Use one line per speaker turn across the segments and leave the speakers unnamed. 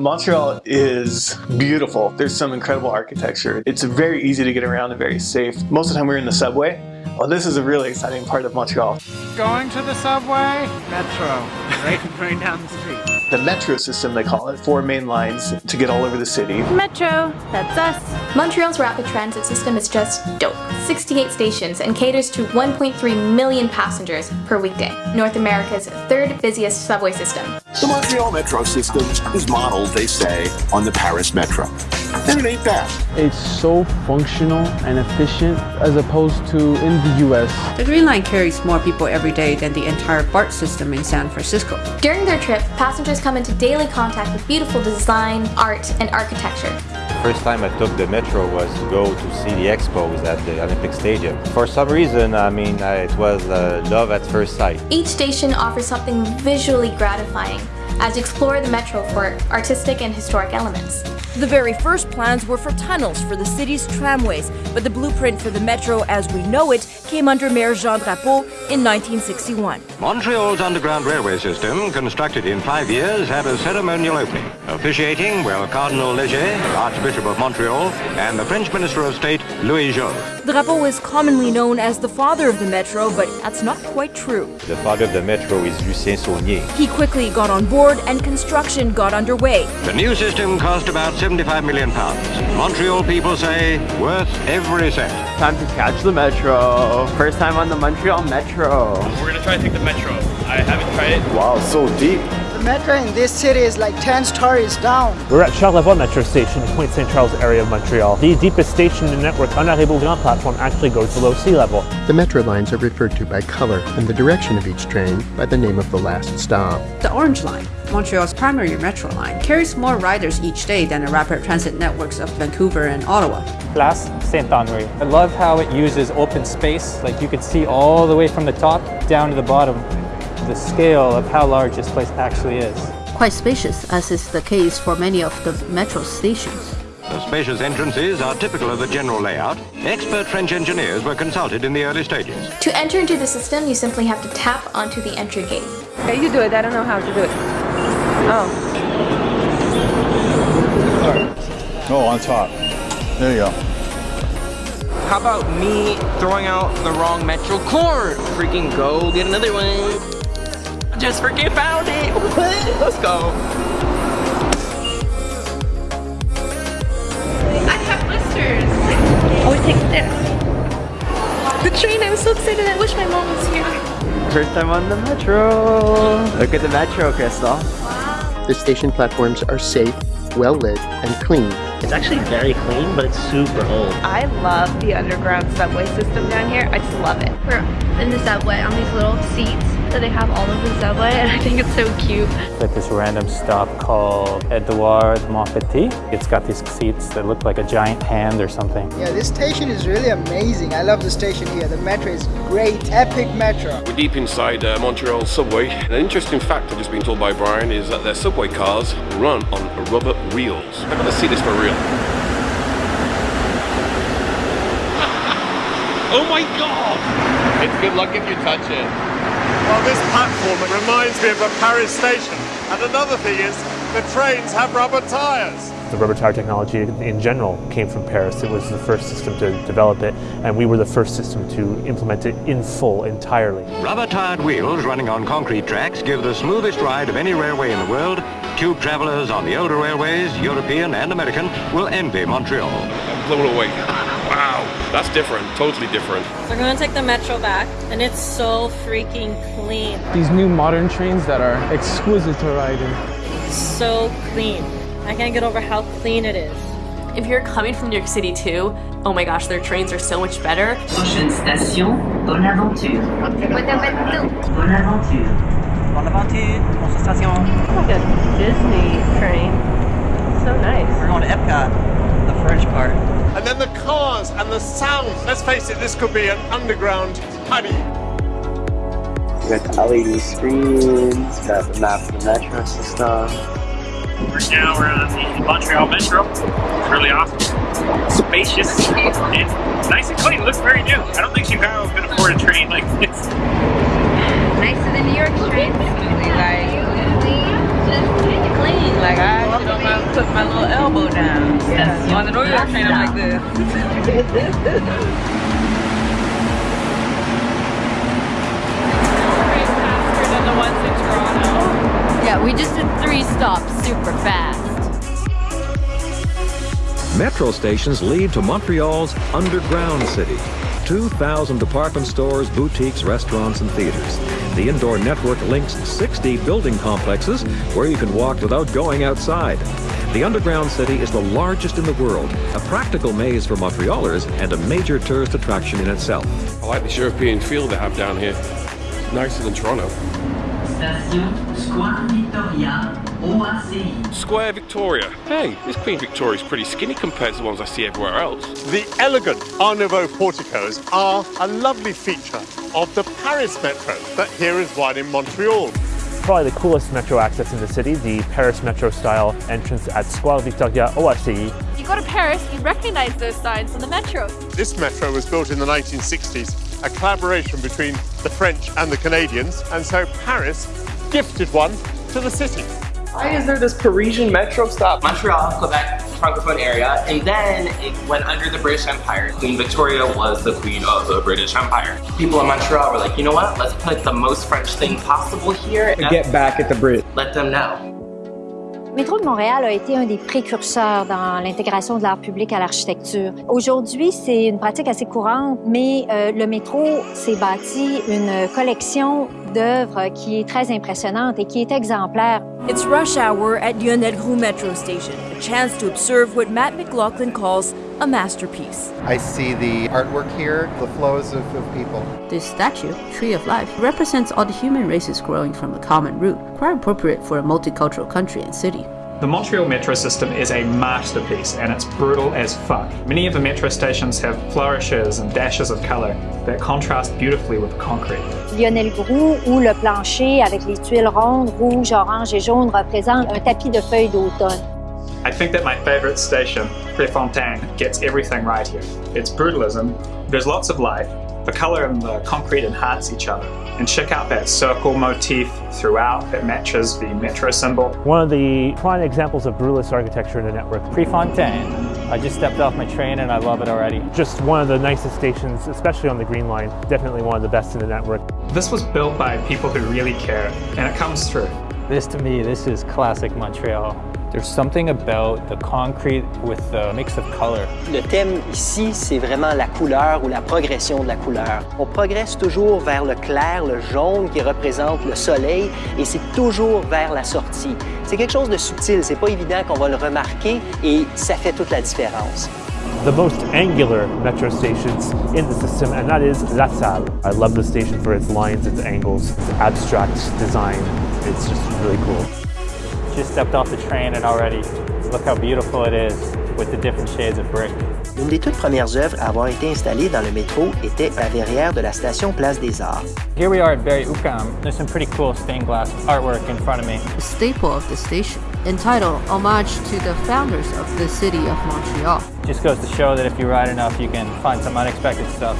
Montreal is beautiful. There's some incredible architecture. It's very easy to get around and very safe. Most of the time we're in the subway. Well, this is a really exciting part of Montreal.
Going to the subway? Metro. Right, right down the street.
The metro system, they call it. Four main lines to get all over the city.
Metro, that's us.
Montreal's rapid transit system is just dope. 68 stations and caters to 1.3 million passengers per weekday. North America's third busiest subway system.
The Montreal Metro system is modeled, they say, on the Paris Metro. And it ain't bad.
It's so functional and efficient as opposed to in the US.
The Green Line carries more people every day than the entire BART system in San Francisco.
During their trip, passengers come into daily contact with beautiful design, art, and architecture.
First time I took the metro was to go to see the expos at the Olympic Stadium. For some reason, I mean, I, it was uh, love at first sight.
Each station offers something visually gratifying as you explore the metro for artistic and historic elements.
The very first plans were for tunnels for the city's tramways, but the blueprint for the metro as we know it came under Mayor Jean Drapeau in 1961.
Montreal's underground railway system, constructed in five years, had a ceremonial opening. Officiating were Cardinal Léger, Archbishop of Montreal, and the French Minister of State, Louis Joxe.
Drapeau is commonly known as the father of the metro, but that's not quite true.
The father of the metro is Lucien Saulnier.
He quickly got on board and construction got underway.
The new system cost about 75 million pounds. Montreal people say worth every cent.
Time to catch the metro. First time on the Montreal Metro.
We're gonna try to take the metro. I haven't tried it.
Wow, so deep.
The metro in this city is like 10 stories down.
We're at Charlevoix Metro Station in Pointe St. Charles area of Montreal. The deepest station in the network on our Grand platform actually goes below sea level.
The metro lines are referred to by color and the direction of each train by the name of the last stop.
The Orange Line, Montreal's primary metro line, carries more riders each day than the rapid transit networks of Vancouver and Ottawa.
Place Saint-Henri. I love how it uses open space, like you can see all the way from the top down to the bottom the scale of how large this place actually is.
Quite spacious, as is the case for many of the metro stations.
The spacious entrances are typical of the general layout. Expert French engineers were consulted in the early stages.
To enter into the system, you simply have to tap onto the entry gate.
Okay, you do it. I don't know how to do it. Oh.
Oh, on top. There you go.
How about me throwing out the wrong Metro cord? Freaking go get another one. Just freaking found it. Let's go.
I have blisters. Always take this. The train, I'm so excited. I wish my mom was here.
First time on the metro. Look at the metro, Crystal.
The station platforms are safe, well lit, and clean.
It's actually very clean, but it's super old.
I love the underground subway system down here. I just love it.
We're in the subway on these little seats that they have all over the subway and I think it's so cute.
At this random stop called Edouard Montpetit. It's got these seats that look like a giant hand or something.
Yeah, this station is really amazing. I love the station here. The metro is great. Epic metro.
We're deep inside uh, Montreal subway. An interesting fact I've just been told by Brian is that their subway cars run on rubber wheels. I'm going to see this for real.
Oh my god!
It's good luck if you touch it.
Well, this platform reminds me of a Paris station. And another thing is, the trains have rubber tires.
The rubber tire technology in general came from Paris. It was the first system to develop it, and we were the first system to implement it in full, entirely.
Rubber-tired wheels running on concrete tracks give the smoothest ride of any railway in the world. Tube travelers on the older railways, European and American, will envy Montreal.
I'm blown away. Wow, that's different, totally different.
We're going to take the metro back, and it's so freaking clean.
These new modern trains that are exquisite to ride in.
So clean. I can't get over how clean it is.
If you're coming from New York City too, oh my gosh, their trains are so much better.
Prochaine station, Bonaventure. Bonaventure. Bonaventure.
Bonaventure, prochaine station.
It's like a Disney train. So nice.
We're going to Epcot, the French part.
And then the cars and the sound. Let's face it, this could be an underground party.
We got the LED screens, got the map of the metro system.
Right now we're on the Montreal Metro. It's really awesome. Spacious and nice and clean. Looks very new. I don't think Chicago could afford a train like this.
Nicer than New York trains. Like, clean. Like, I sit on my On the regular train, I'm like this.
Yeah, we just did three stops super fast.
Metro stations lead to Montreal's underground city. 2,000 department stores, boutiques, restaurants, and theaters. The indoor network links 60 building complexes where you can walk without going outside. The underground city is the largest in the world, a practical maze for Montrealers and a major tourist attraction in itself.
I like this European feel they have down here. It's Nicer than Toronto.
Station Square Victoria, OACI.
Square Victoria. Hey, this Queen Victoria's pretty skinny compared to the ones I see everywhere else.
The elegant Art Nouveau porticos are a lovely feature of the Paris Metro, but here is one in Montreal.
Probably the coolest metro access in the city, the Paris Metro style entrance at Square Victoria OACI.
You go to Paris, you recognize those signs on the metro.
This metro was built in the 1960s, a collaboration between the French and the Canadians, and so Paris gifted one to the city.
Why is there this Parisian metro stop? Montreal, Quebec, Francophone area, and then it went under the British Empire. Queen Victoria was the queen of the British Empire. People in Montreal were like, you know what, let's put the most French thing possible here.
Get back at the Brit.
Let them know.
Métro de Montréal a été un des précurseurs dans l'intégration de l'art public à l'architecture. Aujourd'hui, c'est une pratique assez courante, mais euh, le métro s'est bâti une collection d'œuvres qui est très impressionnante et qui est exemplaire.
It's rush hour at Lionel Metro Station, a chance to observe what Matt McLaughlin calls a masterpiece.
I see the artwork here, the flows of, of people.
This statue, Tree of Life, represents all the human races growing from a common root, quite appropriate for a multicultural country and city.
The Montreal metro system is a masterpiece and it's brutal as fuck. Many of the metro stations have flourishes and dashes of colour that contrast beautifully with concrete.
Lionel Groulx, où le plancher avec les tuiles rondes, rouges, orange et jaunes représente un tapis de feuilles d'automne.
I think that my favourite station, Prefontaine, gets everything right here. It's brutalism, there's lots of life, the colour and the concrete enhance each other. And check out that circle motif throughout that matches the metro symbol.
One of the prime examples of brutalist architecture in the network.
Prefontaine. I just stepped off my train and I love it already.
Just one of the nicest stations, especially on the Green Line. Definitely one of the best in the network.
This was built by people who really care, and it comes through.
This to me, this is classic Montreal. There's something about the concrete with the mix of color.
Le thème ici, c'est vraiment la couleur ou la progression de la couleur. On progresse toujours vers le clair, le jaune qui représente le soleil et c'est toujours vers la sortie. C'est quelque chose de subtil, c'est pas évident qu'on va le remarquer et ça fait toute la différence.
the most angular metro stations in the system, and that is La Salle. I love the station for its lines, its angles, its abstract design. It's just really cool.
Just stepped off the train and already look how beautiful it is with the different shades of brick.
Une des toutes premières œuvres à avoir été installée dans le métro était la verrière de la station Place des Arts.
Here we are at Berri-UQAM. There's some pretty cool stained glass artwork in front of me.
A staple of the station, entitled Homage to the founders of the city of Montreal.
Just goes to show that if you ride enough, you can find some unexpected stuff.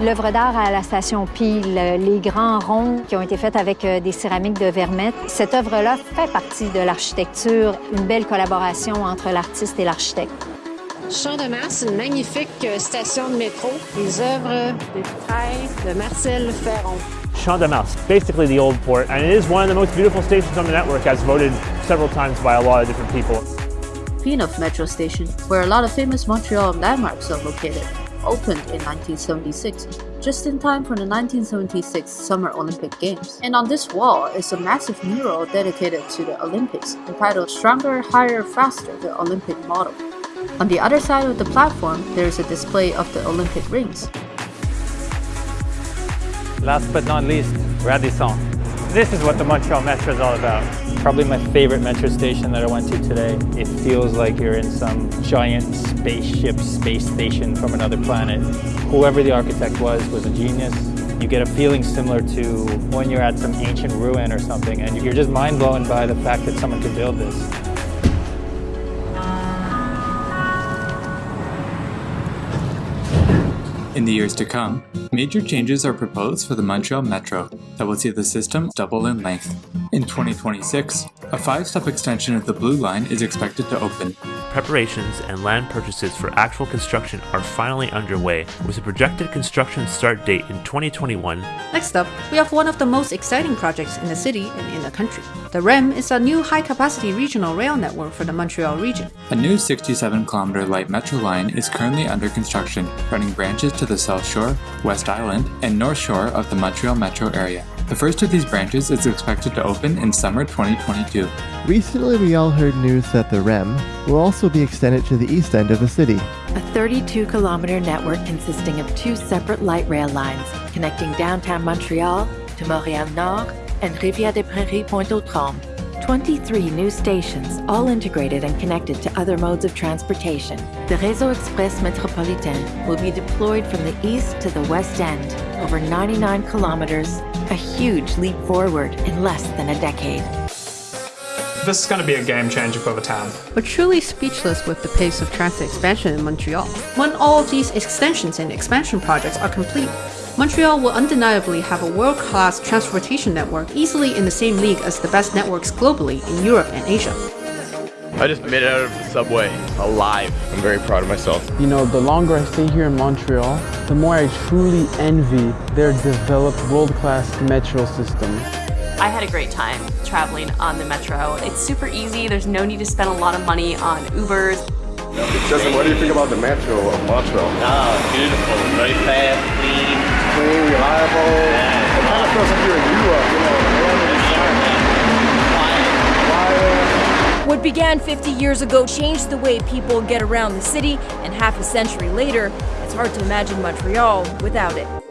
L'œuvre d'art à la station Peel, les grands ronds qui ont été faits avec euh, des céramiques de Vermette, cette œuvre-là fait partie de l'architecture, une belle collaboration entre l'artiste et l'architecte.
Champ de Mars, une magnifique euh, station de métro, les œuvres de vitrail de Marcel Ferron.
Champ de Mars, basically the old port, and it is one of the most beautiful stations on the network as voted several times by a lot of different people.
Pinoff Metro Station, where a lot of famous Montreal landmarks are located, opened in 1976, just in time for the 1976 Summer Olympic Games. And on this wall is a massive mural dedicated to the Olympics, entitled Stronger, Higher, Faster, the Olympic Model. On the other side of the platform, there is a display of the Olympic rings.
Last but not least, Radisson. This is what the Montreal Metro is all about. Probably my favorite metro station that I went to today. It feels like you're in some giant spaceship space station from another planet. Whoever the architect was was a genius. You get a feeling similar to when you're at some ancient ruin or something and you're just mind blown by the fact that someone could build this.
In the years to come, major changes are proposed for the Montreal Metro that will see the system double in length. In 2026, a five-stop extension of the Blue Line is expected to open.
Preparations and land purchases for actual construction are finally underway, with a projected construction start date in 2021.
Next up, we have one of the most exciting projects in the city and in the country. The REM is a new high-capacity regional rail network for the Montreal region.
A new 67-kilometer light metro line is currently under construction, running branches to the South Shore, West Island, and North Shore of the Montreal metro area. The first of these branches is expected to open in summer 2022.
Recently, we all heard news that the REM will also be extended to the east end of the city.
A 32 kilometer network consisting of two separate light rail lines connecting downtown Montreal to Montréal Nord and Rivière des Prairies Pointe aux Trembles. 23 new stations, all integrated and connected to other modes of transportation. The Réseau Express Métropolitain will be deployed from the east to the west end, over 99 kilometers, a huge leap forward in less than a decade.
This is going to be a game changer for the town.
We're truly speechless with the pace of transit expansion in Montreal. When all of these extensions and expansion projects are complete, Montreal will undeniably have a world-class transportation network easily in the same league as the best networks globally in Europe and Asia.
I just made it out of the subway alive. I'm very proud of myself.
You know, the longer I stay here in Montreal, the more I truly envy their developed world-class metro system.
I had a great time traveling on the metro. It's super easy. There's no need to spend a lot of money on Ubers.
Justin, what do you think about the metro of Montreal?
Oh, beautiful. Very fast, clean.
Clean, reliable.
Yeah.
It kind of you know.
What began 50 years ago changed the way people get around the city, and half a century later, it's hard to imagine Montreal without it.